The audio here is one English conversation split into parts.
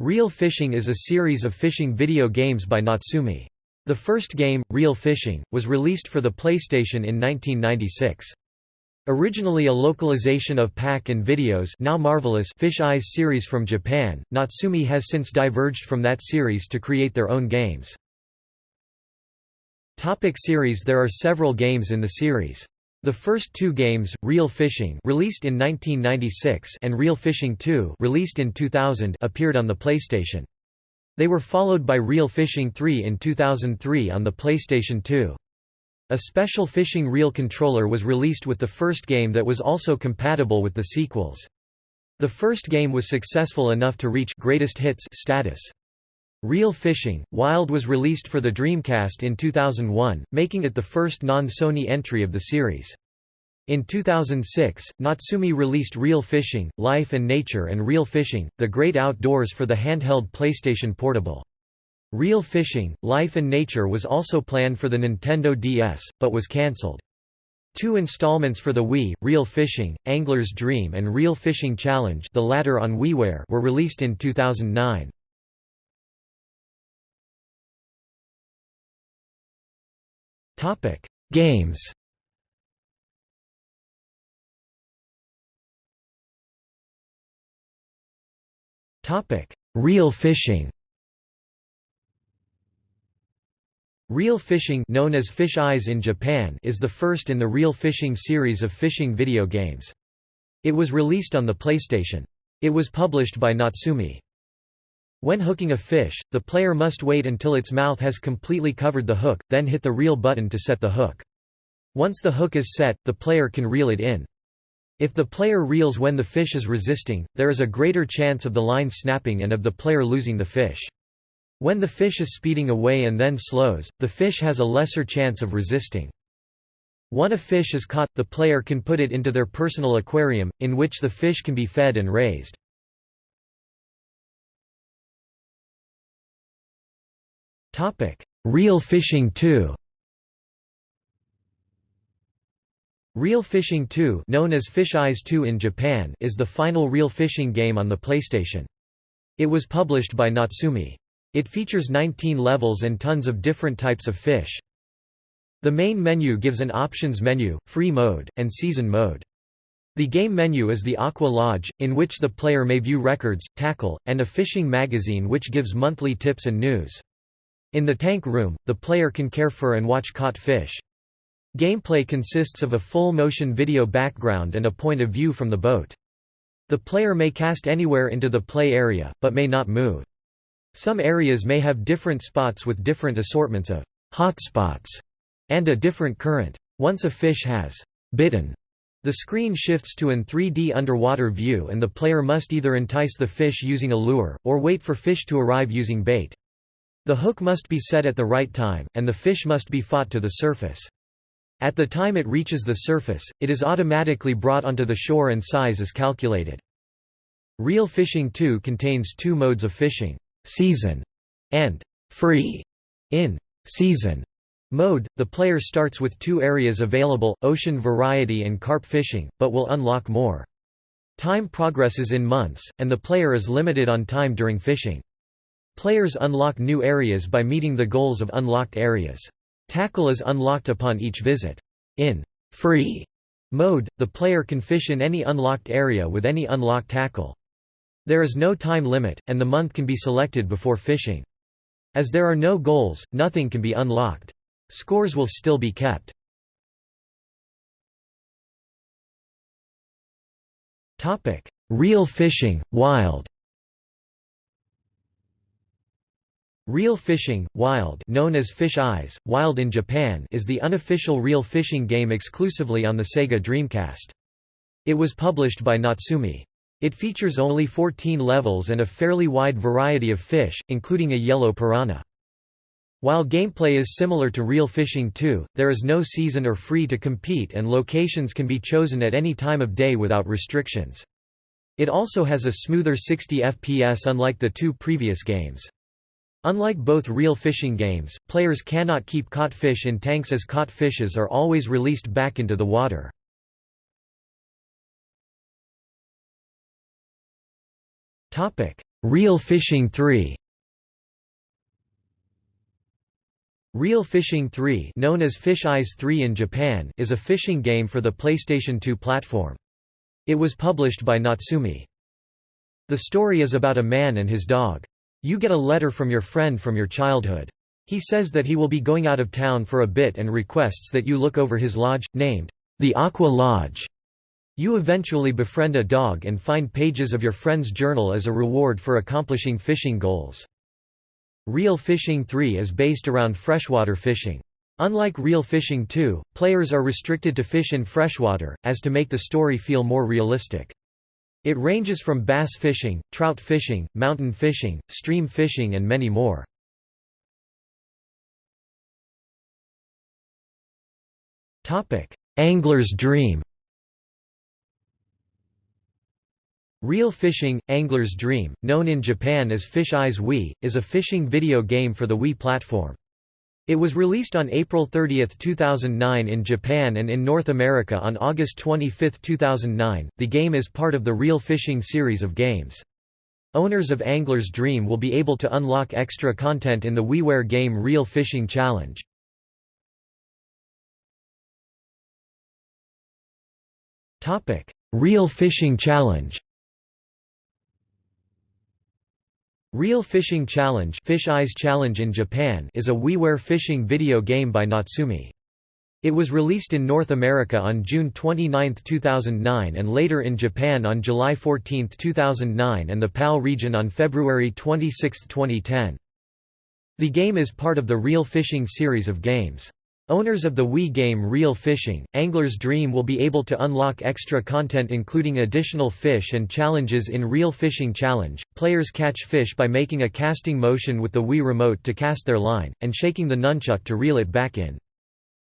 Reel Fishing is a series of fishing video games by Natsume. The first game, Reel Fishing, was released for the PlayStation in 1996. Originally a localization of Pack-In-Video's now marvelous Fish Eyes series from Japan, Natsume has since diverged from that series to create their own games. Topic series There are several games in the series. The first two games, Reel Fishing released in 1996 and Reel Fishing 2 released in 2000 appeared on the PlayStation. They were followed by Reel Fishing 3 in 2003 on the PlayStation 2. A special fishing reel controller was released with the first game that was also compatible with the sequels. The first game was successful enough to reach greatest hits status. Reel Fishing, Wild was released for the Dreamcast in 2001, making it the first non-Sony entry of the series. In 2006, Natsume released Reel Fishing, Life and Nature and Reel Fishing, The Great Outdoors for the handheld PlayStation Portable. Reel Fishing, Life and Nature was also planned for the Nintendo DS, but was cancelled. Two installments for the Wii, Reel Fishing, Angler's Dream and Reel Fishing Challenge the latter on WiiWare were released in 2009. Games Topic: Reel Fishing Reel Fishing known as Fish Eyes in Japan is the first in the Reel Fishing series of fishing video games. It was released on the PlayStation. It was published by Natsume. When hooking a fish, the player must wait until its mouth has completely covered the hook, then hit the reel button to set the hook. Once the hook is set, the player can reel it in. If the player reels when the fish is resisting, there is a greater chance of the line snapping and of the player losing the fish. When the fish is speeding away and then slows, the fish has a lesser chance of resisting. Once a fish is caught, the player can put it into their personal aquarium, in which the fish can be fed and raised. Reel Fishing 2 Reel Fishing 2 known as Fish Eyes 2 in Japan is the final reel fishing game on the PlayStation. It was published by Natsume. It features 19 levels and tons of different types of fish. The main menu gives an options menu, free mode, and season mode. The game menu is the Aqua Lodge, in which the player may view records, tackle, and a fishing magazine which gives monthly tips and news. In the tank room, the player can care for and watch caught fish. Gameplay consists of a full-motion video background and a point of view from the boat. The player may cast anywhere into the play area, but may not move. Some areas may have different spots with different assortments of hotspots and a different current. Once a fish has bitten, the screen shifts to an 3D underwater view and the player must either entice the fish using a lure, or wait for fish to arrive using bait. The hook must be set at the right time, and the fish must be fought to the surface. At the time it reaches the surface, it is automatically brought onto the shore and size is calculated. Reel Fishing 2 contains two modes of fishing season and free in season mode. The player starts with two areas available, ocean variety and carp fishing, but will unlock more. Time progresses in months, and the player is limited on time during fishing. Players unlock new areas by meeting the goals of unlocked areas. Tackle is unlocked upon each visit. In free mode, the player can fish in any unlocked area with any unlocked tackle. There is no time limit, and the month can be selected before fishing. As there are no goals, nothing can be unlocked. Scores will still be kept. Reel fishing, wild Reel fishing, wild known as Fish Eyes, Wild in Japan is the unofficial reel fishing game exclusively on the Sega Dreamcast. It was published by Natsume. It features only 14 levels and a fairly wide variety of fish, including a yellow piranha. While gameplay is similar to Reel Fishing 2, there is no season or free to compete and locations can be chosen at any time of day without restrictions. It also has a smoother 60 FPS unlike the two previous games. Unlike both reel fishing games, players cannot keep caught fish in tanks as caught fishes are always released back into the water. Reel Fishing 3 Reel Fishing 3 known as Fish Eyes 3 in Japan is a fishing game for the PlayStation 2 platform. It was published by Natsume. The story is about a man and his dog. You get a letter from your friend from your childhood. He says that he will be going out of town for a bit and requests that you look over his lodge, named the Aqua Lodge. You eventually befriend a dog and find pages of your friend's journal as a reward for accomplishing fishing goals. Reel Fishing 3 is based around freshwater fishing. Unlike Reel Fishing 2, players are restricted to fish in freshwater, as to make the story feel more realistic. It ranges from bass fishing, trout fishing, mountain fishing, stream fishing and many more. Angler's Dream Reel Fishing – Angler's Dream, known in Japan as Fish Eyes Wii, is a fishing video game for the Wii platform. It was released on April 30, 2009 in Japan and in North America on August 25, 2009. The game is part of the Reel Fishing series of games. Owners of Angler's Dream will be able to unlock extra content in the WiiWare game Reel Fishing Challenge. Reel Fishing Challenge Reel Fishing Challenge, Fish Eyes Challenge in Japan is a WiiWare fishing video game by Natsume. It was released in North America on June 29, 2009 and later in Japan on July 14, 2009 and the PAL region on February 26, 2010. The game is part of the Reel Fishing series of games. Owners of the Wii game Reel Fishing, Angler's Dream will be able to unlock extra content including additional fish and challenges in Reel Fishing Challenge. Players catch fish by making a casting motion with the Wii remote to cast their line, and shaking the nunchuck to reel it back in.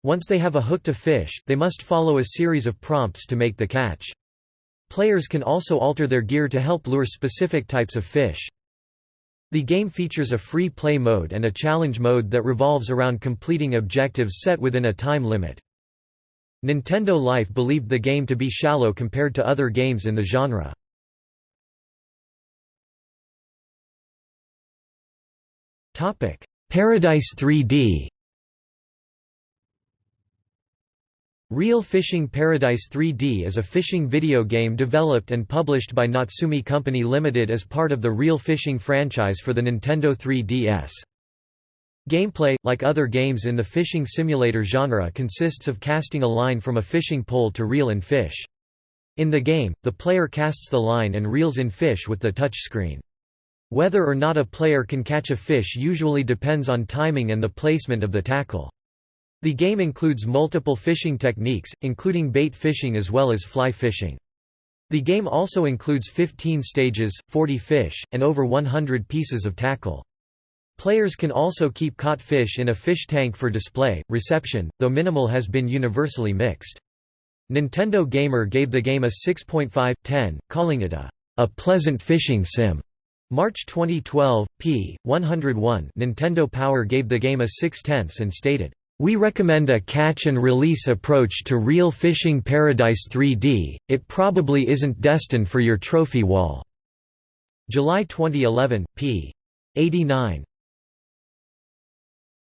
Once they have a hooked a fish, they must follow a series of prompts to make the catch. Players can also alter their gear to help lure specific types of fish. The game features a free play mode and a challenge mode that revolves around completing objectives set within a time limit. Nintendo Life believed the game to be shallow compared to other games in the genre. Paradise 3D Reel Fishing Paradise 3D is a fishing video game developed and published by Natsume Company Limited as part of the Reel Fishing franchise for the Nintendo 3DS. Gameplay, like other games in the fishing simulator genre consists of casting a line from a fishing pole to reel in fish. In the game, the player casts the line and reels in fish with the touchscreen. Whether or not a player can catch a fish usually depends on timing and the placement of the tackle. The game includes multiple fishing techniques, including bait fishing as well as fly fishing. The game also includes 15 stages, 40 fish, and over 100 pieces of tackle. Players can also keep caught fish in a fish tank for display. Reception, though minimal, has been universally mixed. Nintendo Gamer gave the game a 6.5/10, calling it a a pleasant fishing sim. March 2012, p. 101. Nintendo Power gave the game a 6 tenths and stated, we recommend a catch-and-release approach to Reel Fishing Paradise 3D, it probably isn't destined for your trophy wall." July 2011, p. 89.